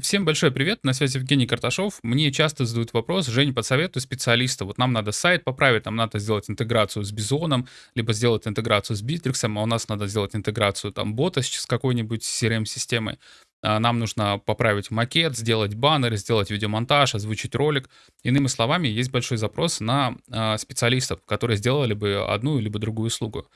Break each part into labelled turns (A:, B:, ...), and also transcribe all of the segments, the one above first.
A: Всем большой привет, на связи Евгений Карташов. Мне часто задают вопрос, Жень, посоветуй специалиста. Вот нам надо сайт поправить, нам надо сделать интеграцию с Бизоном, либо сделать интеграцию с Битриксом, а у нас надо сделать интеграцию там бота с какой-нибудь CRM-системой. А, нам нужно поправить макет, сделать баннер, сделать видеомонтаж, озвучить ролик. Иными словами, есть большой запрос на а, специалистов, которые сделали бы одну либо другую услугу.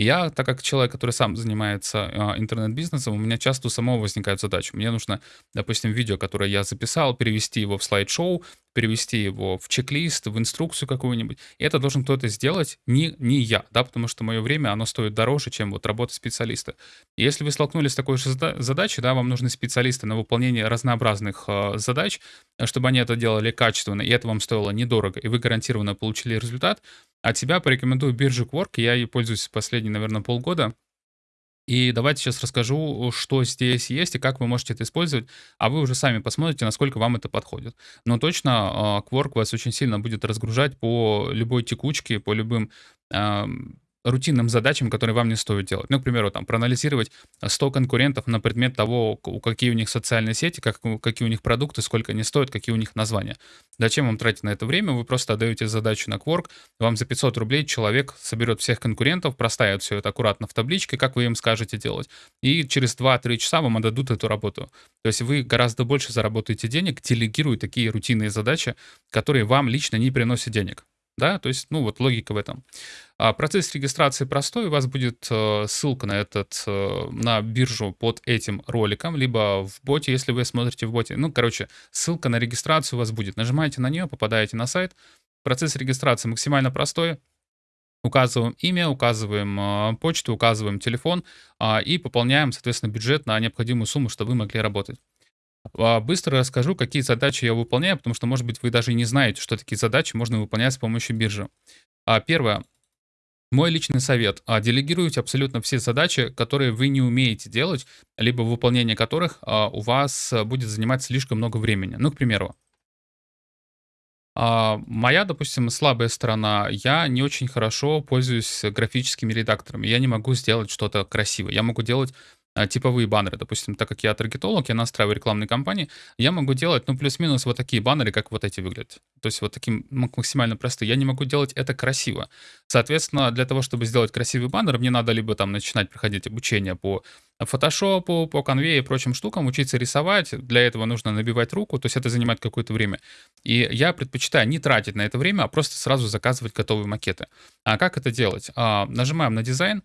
A: Я, так как человек, который сам занимается э, интернет-бизнесом, у меня часто у самого возникают задачи. Мне нужно, допустим, видео, которое я записал, перевести его в слайд-шоу, перевести его в чек-лист, в инструкцию какую-нибудь. И это должен кто-то сделать, не, не я, да, потому что мое время, оно стоит дороже, чем вот работа специалиста. И если вы столкнулись с такой же задачей, да, вам нужны специалисты на выполнение разнообразных э, задач, чтобы они это делали качественно, и это вам стоило недорого, и вы гарантированно получили результат, от себя порекомендую биржу Quark. Я ей пользуюсь последние, наверное, полгода. И давайте сейчас расскажу, что здесь есть и как вы можете это использовать, а вы уже сами посмотрите, насколько вам это подходит. Но точно а, Quark вас очень сильно будет разгружать по любой текучке, по любым рутинным задачам, которые вам не стоит делать. Ну, к примеру, там, проанализировать 100 конкурентов на предмет того, какие у них социальные сети, как, какие у них продукты, сколько они стоят, какие у них названия. Зачем вам тратить на это время? Вы просто отдаете задачу на Quark, вам за 500 рублей человек соберет всех конкурентов, проставит все это аккуратно в табличке, как вы им скажете делать. И через 2-3 часа вам отдадут эту работу. То есть вы гораздо больше заработаете денег, делегируя такие рутинные задачи, которые вам лично не приносят денег да, то есть, ну, вот логика в этом. А процесс регистрации простой, у вас будет э, ссылка на этот, э, на биржу под этим роликом, либо в боте, если вы смотрите в боте. Ну, короче, ссылка на регистрацию у вас будет. Нажимаете на нее, попадаете на сайт. Процесс регистрации максимально простой. Указываем имя, указываем э, почту, указываем телефон э, и пополняем, соответственно, бюджет на необходимую сумму, чтобы вы могли работать. А, быстро расскажу, какие задачи я выполняю, потому что, может быть, вы даже и не знаете, что такие задачи можно выполнять с помощью биржи. А, первое. Мой личный совет. А, делегируйте абсолютно все задачи, которые вы не умеете делать, либо выполнение которых у вас будет занимать слишком много времени. Ну, к примеру, моя, допустим, слабая сторона, я не очень хорошо пользуюсь графическими редакторами. Я не могу сделать что-то красивое. Я могу делать типовые баннеры. Допустим, так как я таргетолог, я настраиваю рекламные кампании, я могу делать, ну, плюс-минус вот такие баннеры, как вот эти выглядят. То есть вот таким максимально простые. Я не могу делать это красиво. Соответственно, для того, чтобы сделать красивый баннер, мне надо либо там начинать проходить обучение по фотошопу, по конве и прочим штукам, учиться рисовать. Для этого нужно набивать руку, то есть это занимает какое-то время. И я предпочитаю не тратить на это время, а просто сразу заказывать готовые макеты. А как это делать? А, нажимаем на дизайн,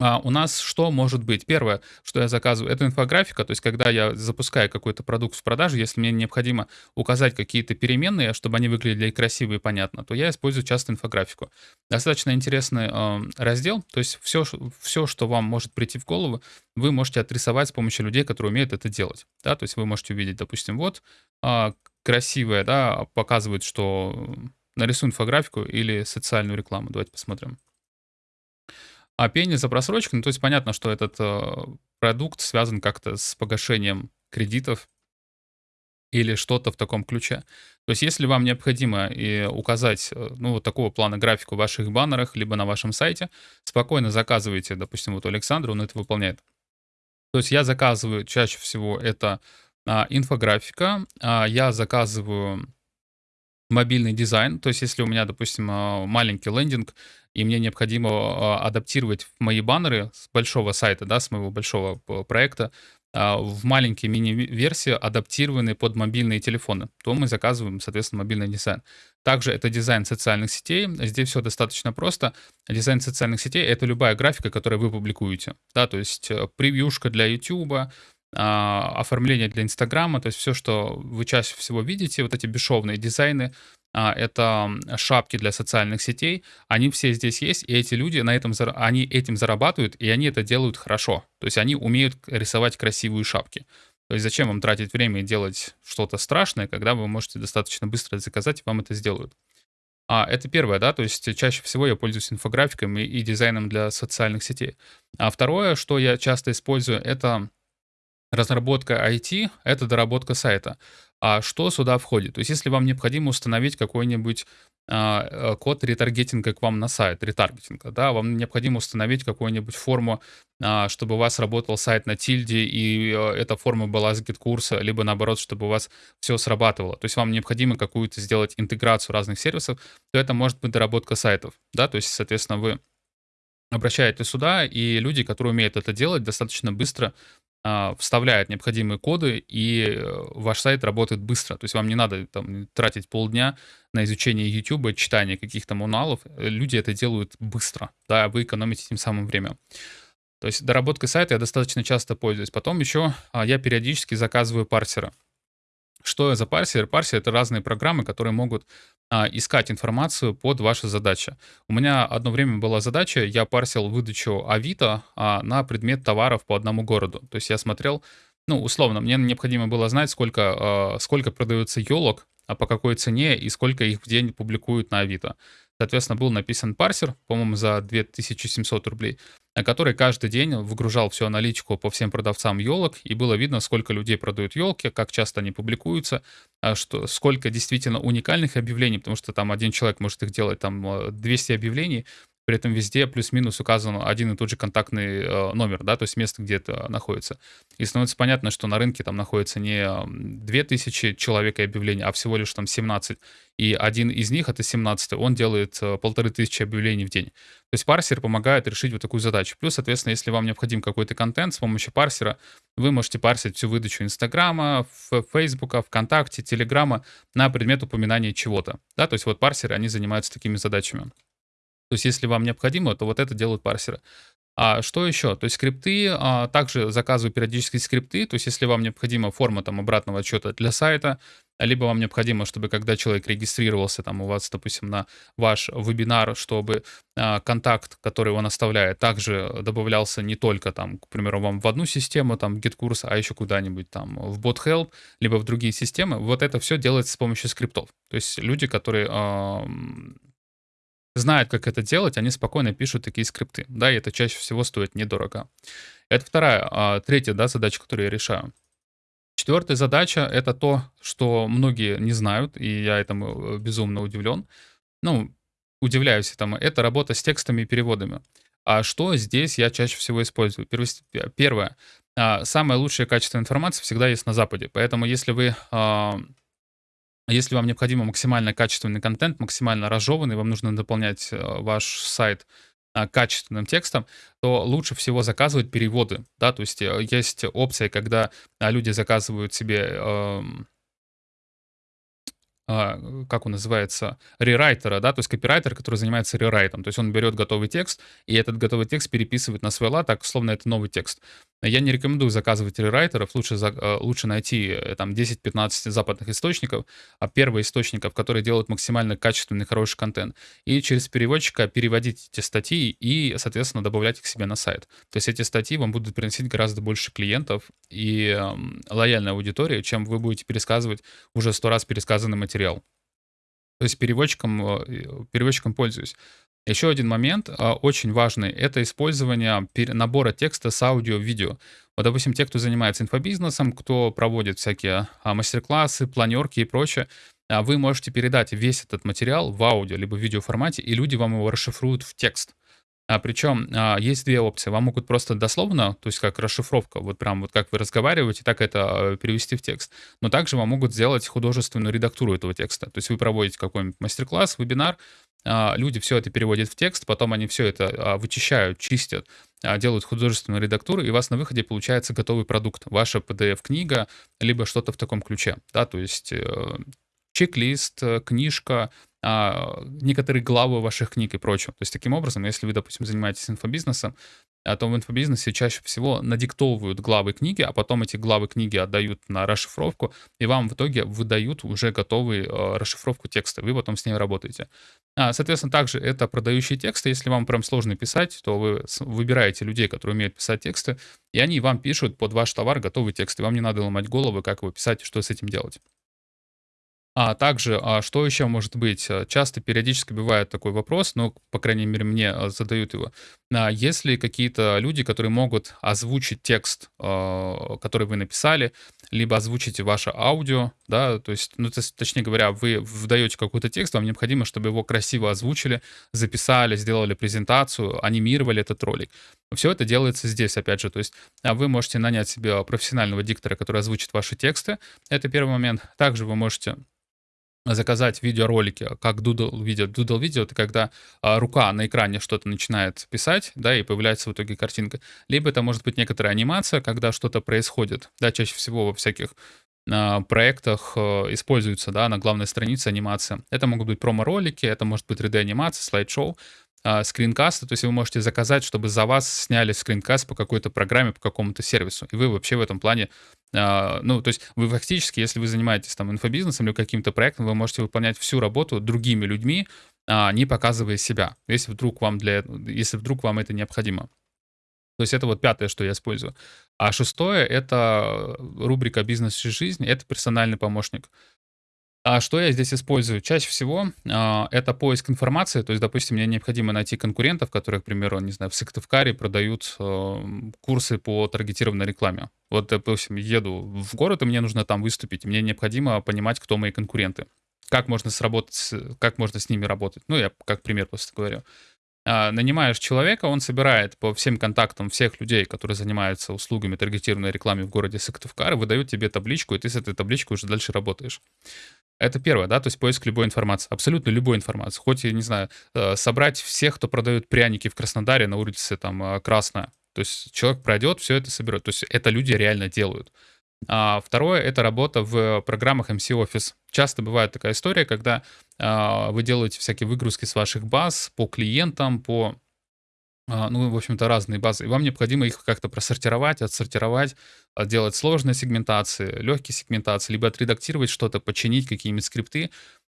A: а у нас что может быть? Первое, что я заказываю, это инфографика, то есть когда я запускаю какой-то продукт в продажу, если мне необходимо указать какие-то переменные, чтобы они выглядели красиво и понятно, то я использую часто инфографику. Достаточно интересный э, раздел, то есть все, все, что вам может прийти в голову, вы можете отрисовать с помощью людей, которые умеют это делать. Да? То есть вы можете увидеть, допустим, вот э, красивое, да, показывает, что нарисую инфографику или социальную рекламу. Давайте посмотрим. А пени за просрочку, ну, то есть понятно, что этот э, продукт связан как-то с погашением кредитов или что-то в таком ключе. То есть если вам необходимо и указать, э, ну, вот такого плана графику в ваших баннерах, либо на вашем сайте, спокойно заказывайте, допустим, вот у Александра, он это выполняет. То есть я заказываю чаще всего это а, инфографика, а, я заказываю мобильный дизайн, то есть если у меня, допустим, а, маленький лендинг, и мне необходимо а, адаптировать мои баннеры с большого сайта, да, с моего большого проекта, а, в маленькие мини-версии, адаптированные под мобильные телефоны, то мы заказываем, соответственно, мобильный дизайн. Также это дизайн социальных сетей. Здесь все достаточно просто. Дизайн социальных сетей — это любая графика, которую вы публикуете. Да, то есть э, превьюшка для YouTube, оформление для Инстаграма, то есть все, что вы чаще всего видите, вот эти бесшовные дизайны, а, это шапки для социальных сетей, они все здесь есть, и эти люди на этом, они этим зарабатывают, и они это делают хорошо. То есть они умеют рисовать красивые шапки. То есть зачем вам тратить время и делать что-то страшное, когда вы можете достаточно быстро заказать, и вам это сделают. А, это первое, да, то есть чаще всего я пользуюсь инфографиками и дизайном для социальных сетей. А второе, что я часто использую, это разработка IT — это доработка сайта. А что сюда входит? То есть если вам необходимо установить какой-нибудь а, э, код ретаргетинга к вам на сайт, ретаргетинга, да, вам необходимо установить какую-нибудь форму, а, чтобы у вас работал сайт на тильде, и э, эта форма была с GetCourse а, либо наоборот, чтобы у вас все срабатывало. То есть вам необходимо какую-то сделать интеграцию разных сервисов, то это может быть доработка сайтов, да, то есть, соответственно, вы обращаетесь сюда, и люди, которые умеют это делать, достаточно быстро вставляет необходимые коды, и э, ваш сайт работает быстро. То есть вам не надо там, тратить полдня на изучение YouTube, читание каких-то мануалов. Люди это делают быстро, да, вы экономите тем самым время. То есть доработкой сайта я достаточно часто пользуюсь. Потом еще а, я периодически заказываю парсера. Что за парсер? Парсер — это разные программы, которые могут а, искать информацию под ваши задачи. У меня одно время была задача, я парсил выдачу Авито а, на предмет товаров по одному городу. То есть я смотрел, ну, условно, мне необходимо было знать, сколько, а, сколько продается елок, а по какой цене и сколько их в день публикуют на Авито. Соответственно, был написан парсер, по-моему, за 2700 рублей, который каждый день выгружал всю аналитику по всем продавцам елок, и было видно, сколько людей продают елки, как часто они публикуются, а что, сколько действительно уникальных объявлений, потому что там один человек может их делать, там 200 объявлений, при этом везде плюс-минус указан один и тот же контактный э, номер, да, то есть место, где это находится. И становится понятно, что на рынке там находится не 2000 человек и объявлений, а всего лишь там 17. И один из них, это 17 он делает э, полторы тысячи объявлений в день. То есть парсер помогает решить вот такую задачу. Плюс, соответственно, если вам необходим какой-то контент, с помощью парсера вы можете парсить всю выдачу Инстаграма, Фейсбука, ВКонтакте, Телеграма на предмет упоминания чего-то. Да, то есть вот парсеры, они занимаются такими задачами. То есть если вам необходимо, то вот это делают парсеры. А что еще? То есть скрипты, а, также заказываю периодически скрипты, то есть если вам необходима форма там обратного отчета для сайта, либо вам необходимо, чтобы когда человек регистрировался там у вас, допустим, на ваш вебинар, чтобы а, контакт, который он оставляет, также добавлялся не только там, к примеру, вам в одну систему, там, GitKurs, а еще куда-нибудь там в BotHelp, либо в другие системы, вот это все делается с помощью скриптов. То есть люди, которые знают, как это делать, они спокойно пишут такие скрипты. Да, и это чаще всего стоит недорого. Это вторая, а, третья, да, задача, которую я решаю. Четвертая задача — это то, что многие не знают, и я этому э, безумно удивлен. Ну, удивляюсь этому. Это работа с текстами и переводами. А что здесь я чаще всего использую? Первое. А, самое лучшее качество информации всегда есть на Западе. Поэтому если вы а, если вам необходимо максимально качественный контент, максимально разжеванный, вам нужно дополнять э, ваш сайт а, качественным текстом, то лучше всего заказывать переводы, да, то есть э, есть опция, когда а, люди заказывают себе эм, а, как он называется, рерайтера, да, то есть копирайтер, который занимается рерайтом. То есть он берет готовый текст, и этот готовый текст переписывает на свой лад, так, словно это новый текст. Я не рекомендую заказывать рерайтеров, лучше, э, лучше найти э, там 10-15 западных источников, а первые источников, которые делают максимально качественный, хороший контент, и через переводчика переводить эти статьи и, соответственно, добавлять их себе на сайт. То есть эти статьи вам будут приносить гораздо больше клиентов и э, лояльной аудитории, чем вы будете пересказывать уже сто раз пересказанный материал материал. То есть переводчиком, э, переводчиком пользуюсь. Еще один момент а, очень важный — это использование набора текста с аудио-видео. Вот, допустим, те, кто занимается инфобизнесом, кто проводит всякие а, мастер-классы, планерки и прочее, а, вы можете передать весь этот материал в аудио либо в видеоформате, и люди вам его расшифруют в текст. А, причем а, есть две опции. Вам могут просто дословно, то есть как расшифровка, вот прям вот как вы разговариваете, так это а, перевести в текст. Но также вам могут сделать художественную редактуру этого текста. То есть вы проводите какой-нибудь мастер-класс, вебинар, а, люди все это переводят в текст, потом они все это а, вычищают, чистят, а, делают художественную редактуру, и у вас на выходе получается готовый продукт. Ваша PDF-книга, либо что-то в таком ключе. Да, то есть э, чек-лист, э, книжка, а, некоторые главы ваших книг и прочего. То есть таким образом, если вы, допустим, занимаетесь инфобизнесом, а то в инфобизнесе чаще всего надиктовывают главы книги, а потом эти главы книги отдают на расшифровку, и вам в итоге выдают уже готовую э, расшифровку текста. Вы потом с ней работаете. А, соответственно, также это продающие тексты. Если вам прям сложно писать, то вы выбираете людей, которые умеют писать тексты, и они вам пишут под ваш товар готовый текст, и вам не надо ломать головы, как его писать что с этим делать. А также, а что еще может быть? Э, часто, периодически бывает такой вопрос, но, по крайней мере, мне э, задают его. А есть ли какие-то люди, которые могут озвучить текст, э, который вы написали, либо озвучите ваше аудио, да, то есть, ну, то точнее говоря, вы вдаете какой-то текст, вам необходимо, чтобы его красиво озвучили, записали, сделали презентацию, анимировали этот ролик. Все это делается здесь, опять же, то есть а вы можете нанять себе профессионального диктора, который озвучит ваши тексты, это первый момент. Также вы можете заказать видеоролики, как Doodle видео. Doodle видео — это когда а, рука на экране что-то начинает писать, да, и появляется в итоге картинка. Либо это может быть некоторая анимация, когда что-то происходит, да, чаще всего во всяких а, проектах а, используется, да, на главной странице анимация. Это могут быть промо-ролики, это может быть 3D-анимация, слайд-шоу э, скринкасты, то есть вы можете заказать, чтобы за вас сняли скринкаст по какой-то программе, по какому-то сервису. И вы вообще в этом плане, э, ну, то есть вы фактически, если вы занимаетесь там инфобизнесом или каким-то проектом, вы можете выполнять всю работу другими людьми, э, не показывая себя, если вдруг вам для, если вдруг вам это необходимо. То есть это вот пятое, что я использую. А шестое — это рубрика «Бизнес и жизнь». Это персональный помощник. А что я здесь использую? Чаще всего а, это поиск информации. То есть, допустим, мне необходимо найти конкурентов, которые, к примеру, не знаю, в Сыктывкаре продают э, курсы по таргетированной рекламе. Вот, допустим, еду в город, и мне нужно там выступить. Мне необходимо понимать, кто мои конкуренты. Как можно сработать, как можно с ними работать. Ну, я как пример просто говорю. А, нанимаешь человека, он собирает по всем контактам всех людей, которые занимаются услугами таргетированной рекламы в городе Сыктывкар, и выдает тебе табличку, и ты с этой табличкой уже дальше работаешь. Это первое, да, то есть поиск любой информации, абсолютно любой информации. Хоть, я не знаю, э, собрать всех, кто продает пряники в Краснодаре на улице там э, Красная. То есть человек пройдет, все это соберет. То есть это люди реально делают. А второе — это работа в программах MC Office. Часто бывает такая история, когда а, вы делаете всякие выгрузки с ваших баз по клиентам, по а, ну, в общем-то, разные базы. И вам необходимо их как-то просортировать, отсортировать, делать сложные сегментации, легкие сегментации, либо отредактировать что-то, починить какие-нибудь скрипты.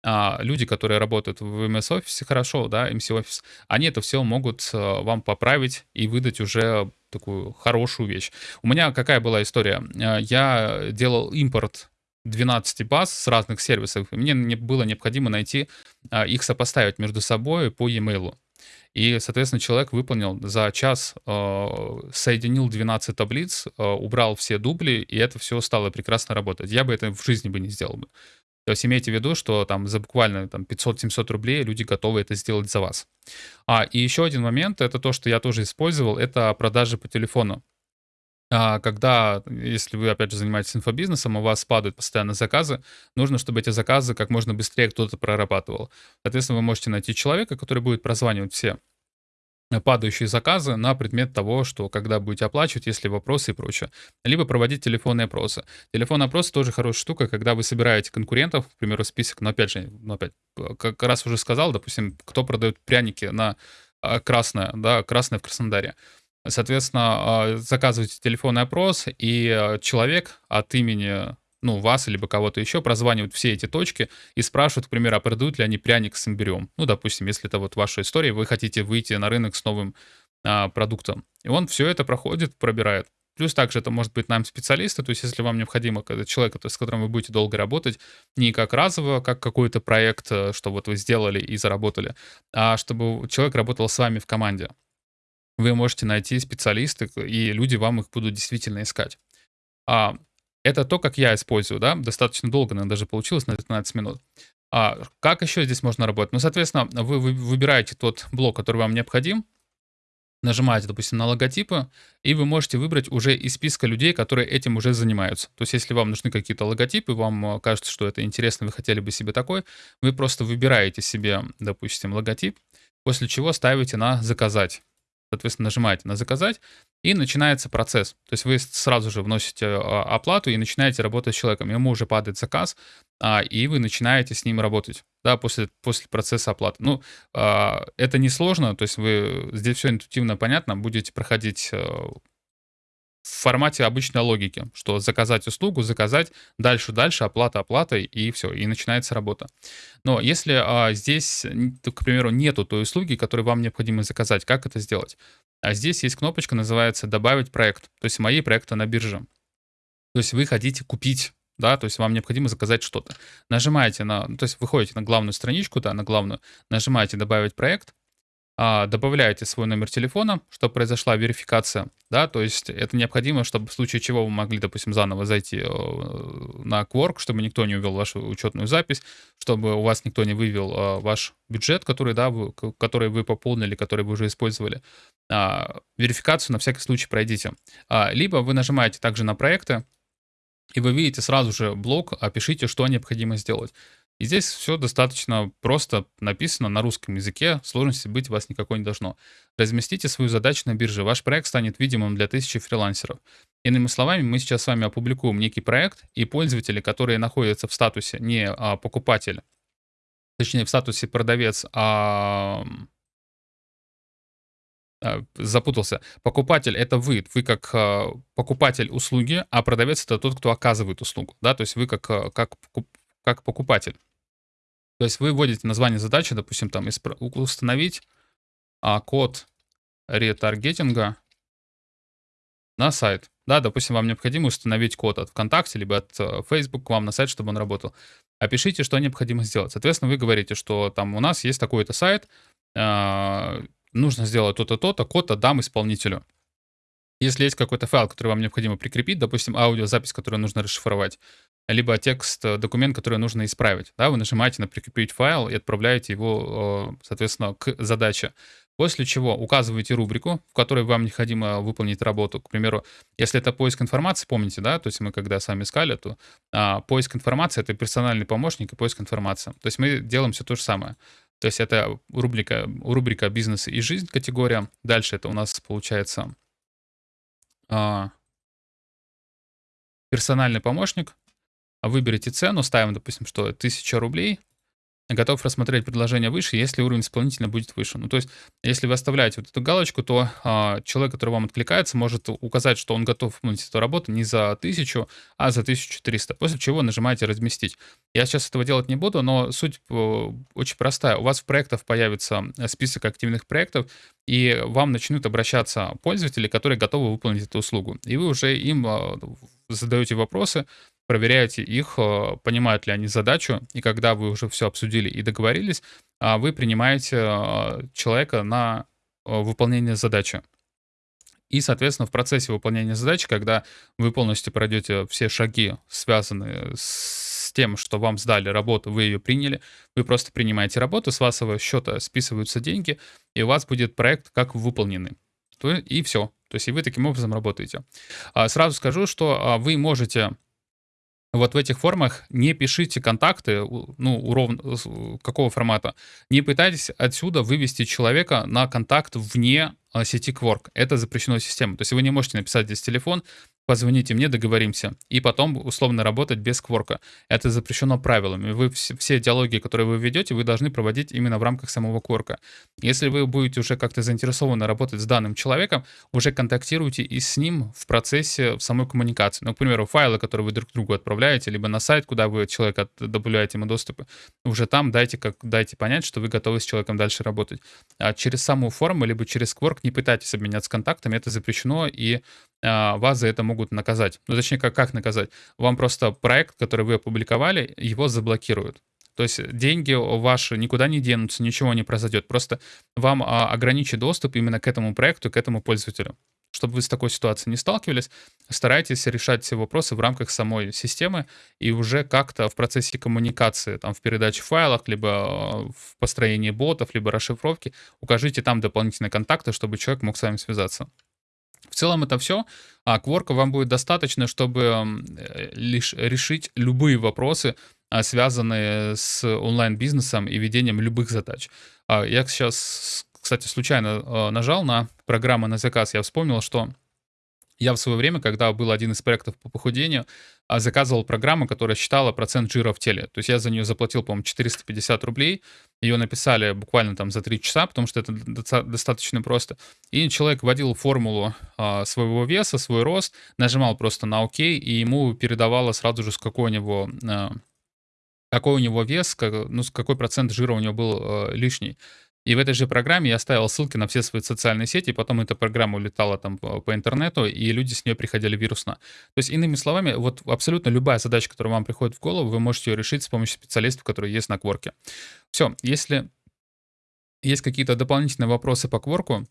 A: А, люди, которые работают в MS Office хорошо, да, MC Office, они это все могут а, вам поправить и выдать уже такую хорошую вещь. У меня какая была история? А, я делал импорт 12 баз с разных сервисов, и мне было необходимо найти, а, их сопоставить между собой по e-mail. И, соответственно, человек выполнил за час, э, соединил 12 таблиц, э, убрал все дубли, и это все стало прекрасно работать. Я бы это в жизни бы не сделал бы. То есть имейте в виду, что там за буквально там 500-700 рублей люди готовы это сделать за вас. А, и еще один момент, это то, что я тоже использовал, это продажи по телефону. А, когда, если вы, опять же, занимаетесь инфобизнесом, у вас падают постоянно заказы, нужно, чтобы эти заказы как можно быстрее кто-то прорабатывал. Соответственно, вы можете найти человека, который будет прозванивать все падающие заказы на предмет того, что когда будете оплачивать, если вопросы и прочее. Либо проводить телефонные опросы. Телефонный опрос тоже хорошая штука, когда вы собираете конкурентов, к примеру, список, но опять же, ну опять, как раз уже сказал, допустим, кто продает пряники на а, красное, да, красное в Краснодаре. Соответственно, а, заказываете телефонный опрос, и а, человек от имени ну, вас, либо кого-то еще, прозванивают все эти точки и спрашивают, к примеру, а продают ли они пряник с имбирем. Ну, допустим, если это вот ваша история, вы хотите выйти на рынок с новым а, продуктом. И он все это проходит, пробирает. Плюс также это может быть нам специалисты, то есть если вам необходимо человек, с которым вы будете долго работать, не как разово, как какой-то проект, э, что вот вы сделали и заработали, а чтобы человек работал с вами в команде вы можете найти специалисты, и люди вам их будут действительно искать. А, это то, как я использую, да, достаточно долго, наверное, даже получилось на 15 минут. А как еще здесь можно работать? Ну, соответственно, вы, вы выбираете тот блок, который вам необходим, нажимаете, допустим, на логотипы, и вы можете выбрать уже из списка людей, которые этим уже занимаются. То есть, если вам нужны какие-то логотипы, вам кажется, что это интересно, вы хотели бы себе такой, вы просто выбираете себе, допустим, логотип, после чего ставите на «Заказать». Соответственно, нажимаете на «Заказать», и начинается процесс. То есть вы сразу же вносите а, оплату и начинаете работать с человеком. Ему уже падает заказ, а, и вы начинаете с ним работать, да, после, после процесса оплаты. Ну, а, это несложно, то есть вы, здесь все интуитивно понятно, будете проходить э, в формате обычной логики, что заказать услугу, заказать, дальше, дальше, оплата, оплата, и все, и начинается работа. Но если а, здесь, к примеру, нету той услуги, которую вам необходимо заказать, как это сделать? А здесь есть кнопочка, называется «Добавить проект», то есть мои проекты на бирже. То есть вы хотите купить да, то есть вам необходимо заказать что-то. Нажимаете на, то есть выходите на главную страничку, да, на главную, нажимаете «Добавить проект», добавляете свой номер телефона, чтобы произошла верификация, да, то есть это необходимо, чтобы в случае чего вы могли, допустим, заново зайти э, на Quark, чтобы никто не увел вашу учетную запись, чтобы у вас никто не вывел э, ваш бюджет, который, да, вы, который вы пополнили, который вы уже использовали. А, верификацию на всякий случай пройдите. А, либо вы нажимаете также на проекты, и вы видите сразу же блок, опишите, что необходимо сделать. И здесь все достаточно просто написано на русском языке, сложности быть у вас никакой не должно. Разместите свою задачу на бирже, ваш проект станет видимым для тысячи фрилансеров. Иными словами, мы сейчас с вами опубликуем некий проект, и пользователи, которые находятся в статусе не а, покупатель, точнее в статусе продавец, а а, запутался. Покупатель это вы, вы как э, покупатель услуги, а продавец это тот, кто оказывает услугу, да, то есть вы как, э, как, как покупатель. То есть вы вводите название задачи, допустим, там установить а, код ретаргетинга на сайт. Да, допустим, вам необходимо установить код от ВКонтакте, либо от э, Facebook к вам на сайт, чтобы он работал. Опишите, что необходимо сделать. Соответственно, вы говорите, что там у нас есть такой-то сайт, э, нужно сделать то-то, то-то, код отдам исполнителю. Если есть какой-то файл, который вам необходимо прикрепить, допустим, аудиозапись, которую нужно расшифровать, либо текст, э, документ, который нужно исправить. Да, вы нажимаете на «Прикрепить файл» и отправляете его, соответственно, к задаче. После чего указываете рубрику, в которой вам необходимо выполнить работу. К примеру, если это поиск информации, помните, да, то есть мы когда сами искали, то а, поиск информации — это персональный помощник и поиск информации. То есть мы делаем все то же самое. То есть это рубрика, рубрика «Бизнес и жизнь» категория. Дальше это у нас получается а, персональный помощник, выберите цену, ставим, допустим, что 1000 рублей, готов рассмотреть предложение выше, если уровень исполнителя будет выше. Ну, то есть, если вы оставляете вот эту галочку, то а, человек, который вам откликается, может указать, что он готов выполнить эту работу не за 1000, а за 1300, после чего нажимаете «Разместить». Я сейчас этого делать не буду, но суть э, очень простая. У вас в проектах появится список активных проектов, и вам начнут обращаться пользователи, которые готовы выполнить эту услугу. И вы уже им а, задаете вопросы, проверяете их, э, понимают ли они задачу, и когда вы уже все обсудили и договорились, а, вы принимаете э, человека на э, выполнение задачи. И, соответственно, в процессе выполнения задачи, когда вы полностью пройдете все шаги, связанные с тем, что вам сдали работу, вы ее приняли, вы просто принимаете работу, с вашего счета списываются деньги, и у вас будет проект как выполненный. И все. То есть и вы таким образом работаете. А, сразу скажу, что а, вы можете вот в этих формах не пишите контакты, ну, уров... какого формата. Не пытайтесь отсюда вывести человека на контакт вне а, сети Quark. Это запрещено системой. То есть вы не можете написать здесь телефон, позвоните мне, договоримся. И потом условно работать без кворка. Это запрещено правилами. Вы все диалоги, которые вы ведете, вы должны проводить именно в рамках самого кворка. Если вы будете уже как-то заинтересованы работать с данным человеком, уже контактируйте и с ним в процессе в самой коммуникации. Ну, к примеру, файлы, которые вы друг другу отправляете, либо на сайт, куда вы человека добавляете ему доступы, уже там дайте, как, дайте понять, что вы готовы с человеком дальше работать. А через саму форму, либо через Quark не пытайтесь обменяться контактами, это запрещено, и а, вас за это могут наказать. Ну, точнее, как, как наказать? Вам просто проект, который вы опубликовали, его заблокируют. То есть деньги ваши никуда не денутся, ничего не произойдет. Просто вам а, ограничит доступ именно к этому проекту, к этому пользователю. Чтобы вы с такой ситуацией не сталкивались, старайтесь решать все вопросы в рамках самой системы и уже как-то в процессе коммуникации, там, в передаче файлов, либо а, в построении ботов, либо расшифровки, укажите там дополнительные контакты, чтобы человек мог с вами связаться. В целом это все. А кворка вам будет достаточно, чтобы э, лишь решить любые вопросы, а, связанные с онлайн-бизнесом и ведением любых задач. А, я сейчас, кстати, случайно а, нажал на программу на заказ. Я вспомнил, что я в свое время, когда был один из проектов по похудению, а, заказывал программу, которая считала процент жира в теле. То есть я за нее заплатил, по-моему, 450 рублей. Ее написали буквально там за 3 часа, потому что это достаточно просто. И человек вводил формулу а, своего веса, свой рост, нажимал просто на ОК, и ему передавало сразу же, с какой у него, а, какой у него вес, как, ну, какой процент жира у него был а, лишний. И в этой же программе я оставил ссылки на все свои социальные сети, потом эта программа улетала там по, интернету, и люди с нее приходили вирусно. То есть, иными словами, вот абсолютно любая задача, которая вам приходит в голову, вы можете ее решить с помощью специалистов, которые есть на Кворке. Все, если Есть какие-то дополнительные вопросы по Quark,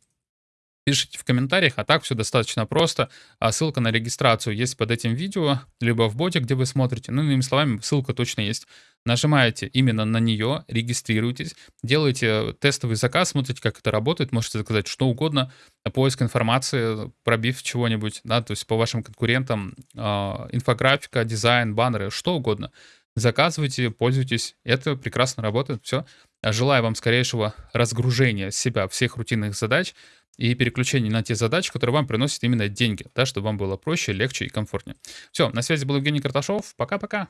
A: пишите в комментариях, а так все достаточно просто. А ссылка на регистрацию есть под этим видео, либо в боте, где вы смотрите. Ну, иными словами, ссылка точно есть. Нажимаете именно на нее, регистрируйтесь, делаете тестовый заказ, смотрите, как это работает, можете заказать что угодно, поиск информации, пробив чего-нибудь, да, то есть по вашим конкурентам, э, инфографика, дизайн, баннеры, что угодно. Заказывайте, пользуйтесь, это прекрасно работает, все. Желаю вам скорейшего разгружения себя всех рутинных задач, и переключение на те задачи, которые вам приносят именно деньги, да, чтобы вам было проще, легче и комфортнее. Все, на связи был Евгений Карташов. Пока-пока.